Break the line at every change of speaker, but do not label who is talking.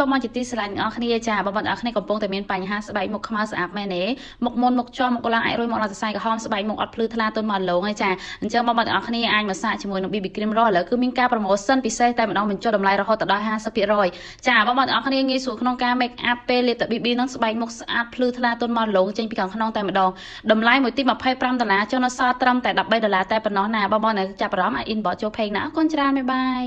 បងប្អូនជាទីស្រឡាញ់ទាំងអស់គ្នាចាបងប្អូនទាំងអស់គ្នាកំពុងតែមានបញ្ហាស្បែកមុខខ្មៅស្អាតមែនទេមុខមុនមុខជាប់មុខឡើងអាចរុយមុខដល់សរសៃក្រហមស្បែកមុខអត់ភ្លឺថ្លាទន់មកឡងឯចាអញ្ចឹងបងប្អូនទាំងអស់គ្នាអាចមកសាកជាមួយនឹង BB cream រស់ឥឡូវគឺមានការប្រម៉ូសិនពិសេសតែម្ដងបញ្ចុះតម្លៃរហូតដល់50%ចាបងប្អូនទាំងអស់គ្នាងាយស្រួលក្នុងការ make up ពេលលាបតែ BB នឹងស្បែកមុខស្អាតភ្លឺថ្លាទន់មកឡងចេញពីខាងក្នុងតែម្ដងតម្លៃមួយទី25ដុល្លារចុះនៅសល់ត្រឹមតែ13ដុល្លារតែប៉ុណ្ណោះណាបងប្អូនចាប់អារម្មណ៍អាច inbox ចូល page ណាអរគុណច្រើនបាយបាយ